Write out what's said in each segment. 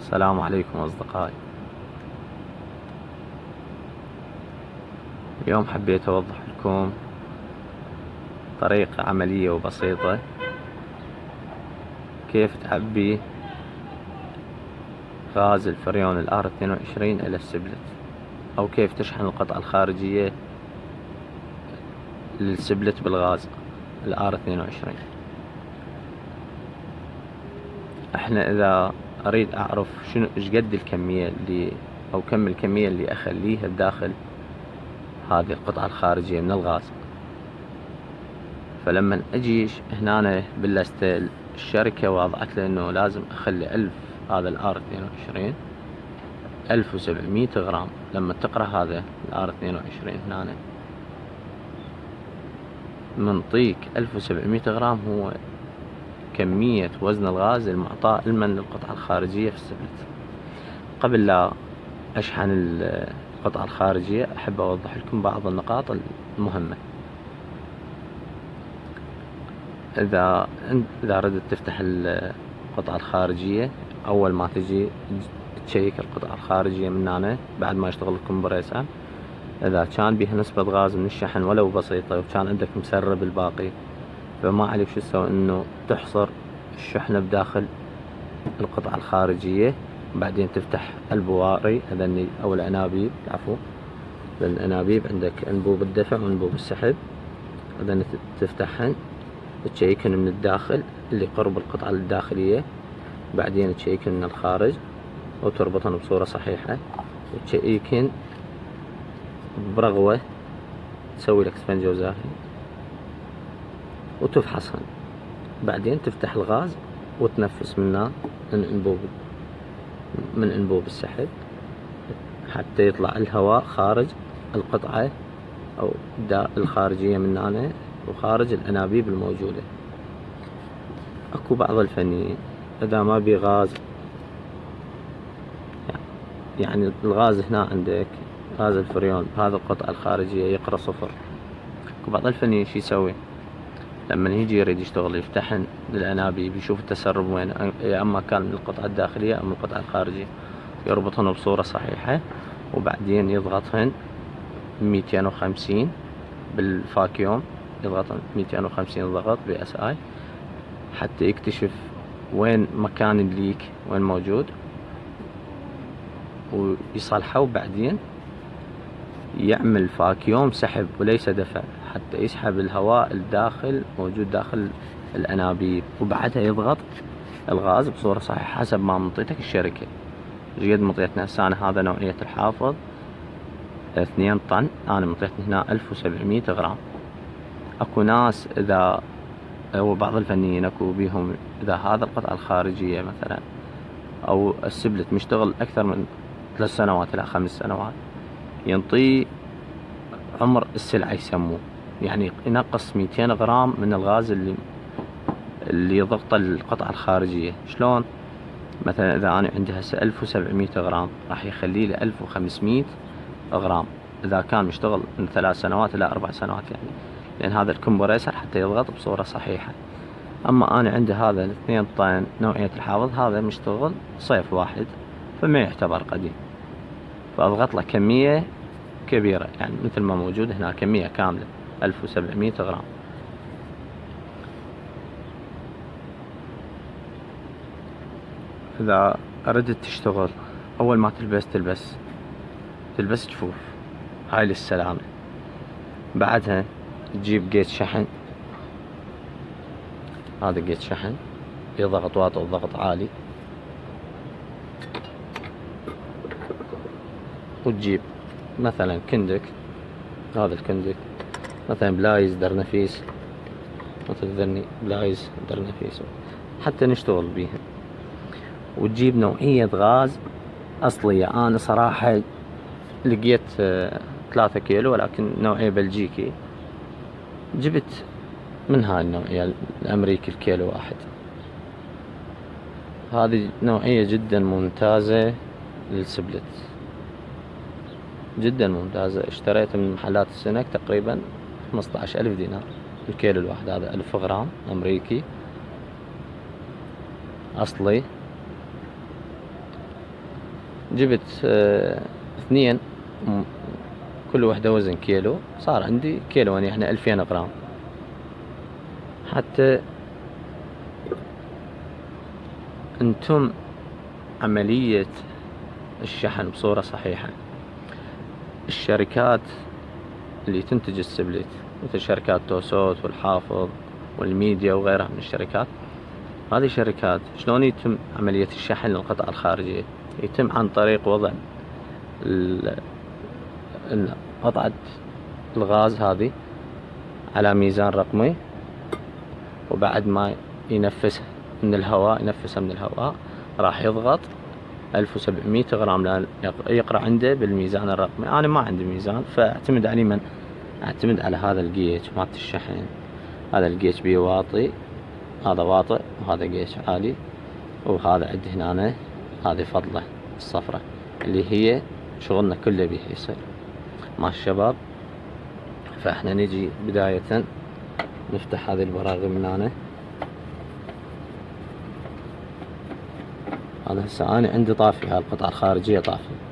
السلام عليكم أصدقائي. اليوم حبيت أوضح لكم طريقة عملية وبسيطة كيف تعبي غاز الفريون ال R 22 إلى ال split أو كيف تشحن القطعة الخارجية لل split بالغاز ال R 22 إحنا إذا أريد أعرف شنو إيش قد الكمية اللي أو كم الكمية اللي أخليها بداخل هذه القطعة الخارجية من الغاز. فلما أجي هنا بالستيل الشركة وضعت لي إنه لازم أخلي ألف هذا الآر 22 ألف وسبعمية غرام. لما تقرأ هذا الآر 22 هنا منطيك ألف وسبعمية غرام هو كمية وزن الغاز المعطاء المن للقطعة الخارجية في السبلت قبل لا أشحن القطعة الخارجية أحب أوضح لكم بعض النقاط المهمة. إذا إذا أردت تفتح القطعة الخارجية أول ما تجي تشيك القطعة الخارجية من هنا بعد ما يشتغل الكمبريسر. إذا كان بيها نسبة غاز من الشحن ولو بسيطة وكان عندك مسرب الباقي فما عليك شو تسوي؟ إنه تحصر الشحنة بداخل القطعة الخارجية بعدين تفتح البواري هذني أو الأنابيب عفوا. الأنابيب عندك أنبوب الدفع وأنبوب السحب. هذني تفتحهن. تشيكن من الداخل اللي قرب القطعة الداخلية. بعدين تشيكن من الخارج. وتربطن بصورة صحيحة. وتشيكن برغوة تسوي لك اسفنجة وزاهي وتفحصهن بعدين تفتح الغاز وتنفس منه من أنبوب من أنبوب السحب حتى يطلع الهواء خارج القطعة أو الخارجية من هنا وخارج الأنابيب الموجودة. أكو بعض الفنيين إذا ما بي غاز يعني الغاز هنا عندك غاز الفريون بهذه القطعة الخارجية يقرأ صفر. أكو بعض الفنيين شي يسوي؟ لما يجي يريد يشتغل يفتحن للأنابيب يشوف التسرب وين يا أما كان من القطعة الداخلية أو من القطعة الخارجية. يربطهن بصورة صحيحة وبعدين يضغطهن ميتين وخمسين بال vacuum ميتين وخمسين ضغط PSI حتى يكتشف وين مكان ال leak وين موجود ويصلحه وبعدين يعمل vacuum سحب وليس دفع حتى يسحب الهواء الداخل موجود داخل الأنابيب وبعدها يضغط الغاز بصورة صحيحة حسب ما منطيتك الشركة. قد مطيتنا هسه أنا هذا نوعية الحافظ؟ اثنين طن أنا مطيتني هنا ألف وسبعمية غرام. أكو ناس إذا هو بعض الفنيين أكو بيهم إذا هذا القطعة الخارجية مثلا أو السبلت مشتغل أكثر من ثلاث سنوات إلى خمس سنوات ينطي عمر السلعة يسموه. يعني ينقص 200 غرام من الغاز اللي اللي يضغط القطعة الخارجية. شلون؟ مثلا إذا أنا عندي هسه 1700 غرام راح يخلي لي 1500 غرام. إذا كان مشتغل من ثلاث سنوات إلى أربع سنوات يعني. لأن هذا الكمبريسر حتى يضغط بصورة صحيحة. أما أنا عندي هذا الاثنين طن نوعية الحافظ هذا مشتغل صيف واحد فما يعتبر قديم. فأضغط له كمية كبيرة يعني مثل ما موجود هنا كمية كاملة. 1700 غرام. إذا أردت تشتغل أول ما تلبس تلبس تلبس جفوف. هاي للسلامة. بعدها تجيب جيت شحن. هذا جيت شحن. يضغط واطي وضغط عالي. وتجيب مثلا كندك. هذا الكندك. مثلا بلايز درنفيس مثل ذني بلايز درنفيس حتى نشتغل بيها. وتجيب نوعية غاز أصلية. أنا صراحة لقيت آه، ثلاثة كيلو ولكن نوعية بلجيكي. جبت من هاي النوعية الأمريكي الكيلو واحد. هذه نوعية جدا ممتازة لل split. جدا ممتازة. اشتريتها من محلات السنك تقريبا. خمسطعش ألف دينار. الكيلو الواحد هذا ألف غرام أمريكي. أصلي. جبت آه، اثنين كل وحدة وزن كيلو. صار عندي كيلو يعني إحنا ألفين غرام. حتى أنتم عملية الشحن بصورة صحيحة. الشركات اللي تنتج السبليت مثل شركات توسوت والحافظ والميديا وغيرها من الشركات. هذه الشركات شلون يتم عملية الشحن للقطع الخارجية؟ يتم عن طريق وضع قطعة الغاز هذه على ميزان رقمي وبعد ما ينفسها من الهواء ينفسها من الهواء راح يضغط. 1700 غرام. لأن يق- يقرأ عنده بالميزان الرقمي. أنا ما عندي ميزان فاعتمد على من؟ اعتمد على هذا الجيج مالت الشحن. هذا الجيج بيه واطي هذا واطئ وهذا جيج عالي وهذا عندي هنا هذه فضلة الصفرة اللي هي شغلنا كله بيها يصير. مع الشباب؟ فاحنا نجي بداية نفتح هذه البراغي من هنا. هذا هسه أنا عندي طافي هاي القطعة الخارجية طافي.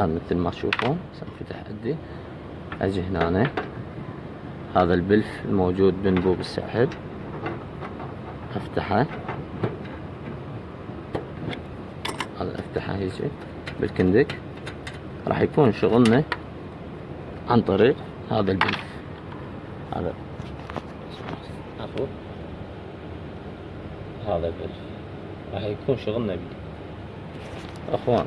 هذا مثل ما تشوفون سنفتح عندي. أجي هنا. هذا البلف الموجود بانبوب السحب أفتحه. هذا أفتحه يجي بالكندك. راح يكون شغلنا عن طريق هذا البلف. هذا. عفوا. هذا البلف. راح يكون شغلنا بيه أخوان.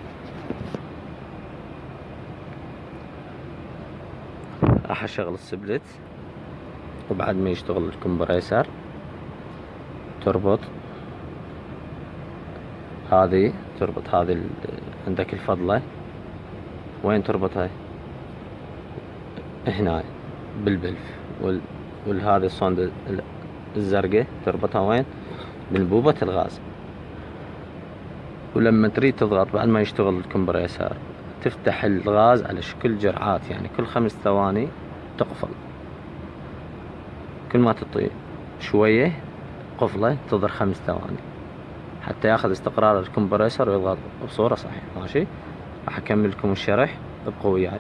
راح أشغل السبلت وبعد ما يشتغل الكمبريسر تربط هذه تربط هذه عندك الفضلة. وين تربطها؟ هنا بالبلف. وال والهذه الصوند ال- الزرقاء تربطها وين؟ بانبوبة الغاز. ولما تريد تضغط بعد ما يشتغل الكمبريسر تفتح الغاز على شكل جرعات يعني كل خمس ثواني تقفل. كل ما تطي شوية قفلة تظهر خمس ثواني. حتى ياخذ استقرار الكمبريسر ويضغط بصورة صحيحة ماشي؟ راح اكمل لكم الشرح ابقوا وياي